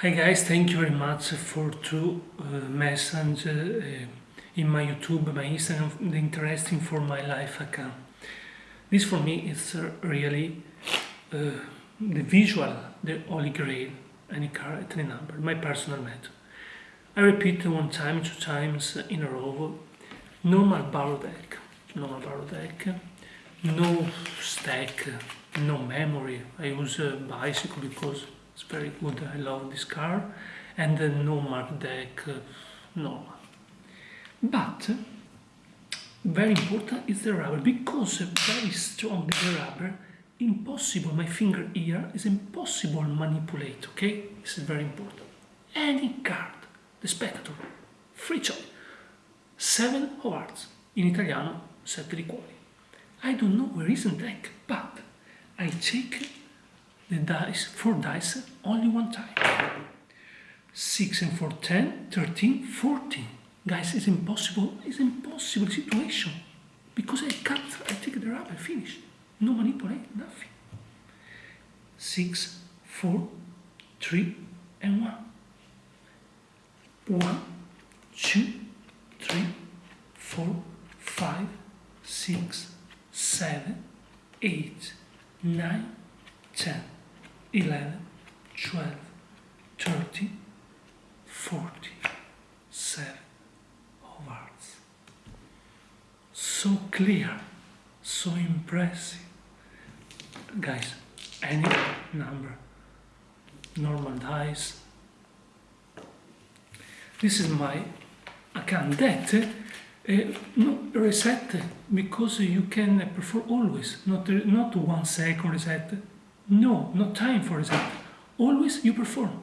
Hi guys, thank you very much for two uh, messages uh, in my YouTube, my Instagram, the interesting for my life account. This for me is uh, really uh, the visual, the holy grail, any car any number, my personal method. I repeat one time, two times in a row, normal barrel deck, normal barrel deck, no stack, no memory. I use a bicycle because it's very good. I love this car. And uh, no mark deck, uh. But very important is the rubber because very strong the rubber impossible my finger here is impossible to manipulate okay this is very important any card the spectator free choice seven of hearts in italiano sette di cuori I don't know where is the deck but I take the dice, four dice, only one time. 6 and 4, 10, 13, 14. Guys, it's impossible, it's impossible situation. Because I cut, I take the rubber, finish. No manipulate, nothing. 6, 4, 3, and 1. 1, 2, 3, 4, 5, 6, 7, 8, 9, 10, 11, 12, 13, 40, 7 of hearts. So clear, so impressive. Guys, any number, normal dice. This is my account that uh, no, reset because you can perform always, not, not one second reset. No, not time for example. Always you perform.